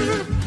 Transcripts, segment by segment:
you.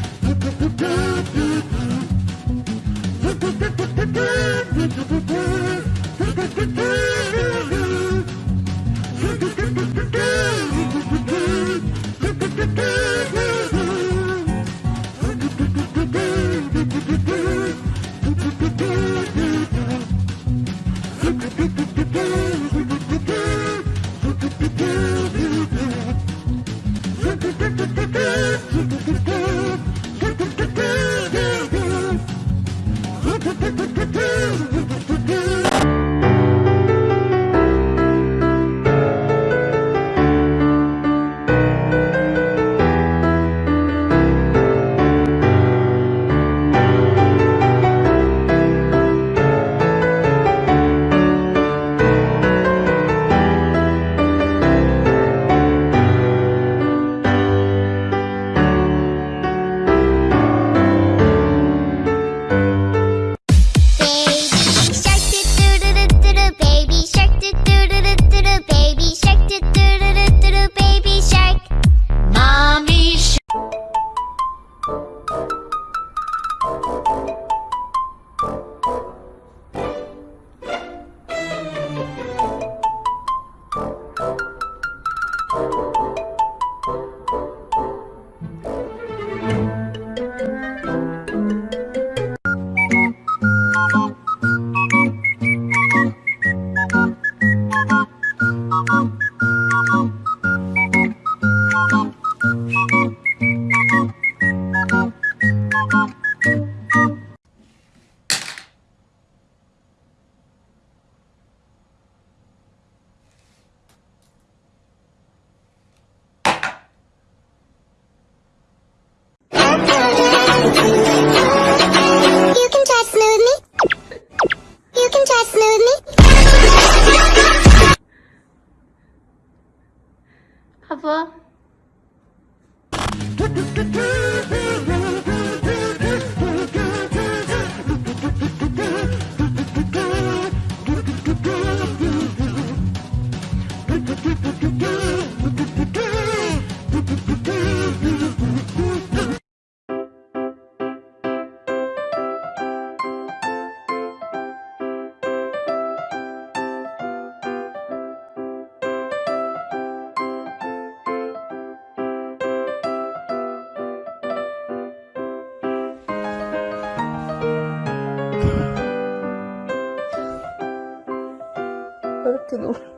だけど。